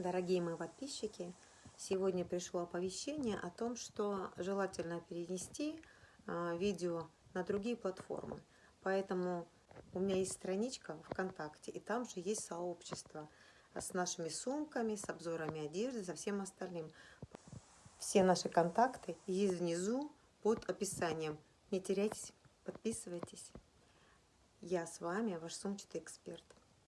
Дорогие мои подписчики, сегодня пришло оповещение о том, что желательно перенести а, видео на другие платформы. Поэтому у меня есть страничка ВКонтакте, и там же есть сообщество с нашими сумками, с обзорами одежды, со всем остальным. Все наши контакты есть внизу под описанием. Не теряйтесь, подписывайтесь. Я с вами, ваш сумчатый эксперт.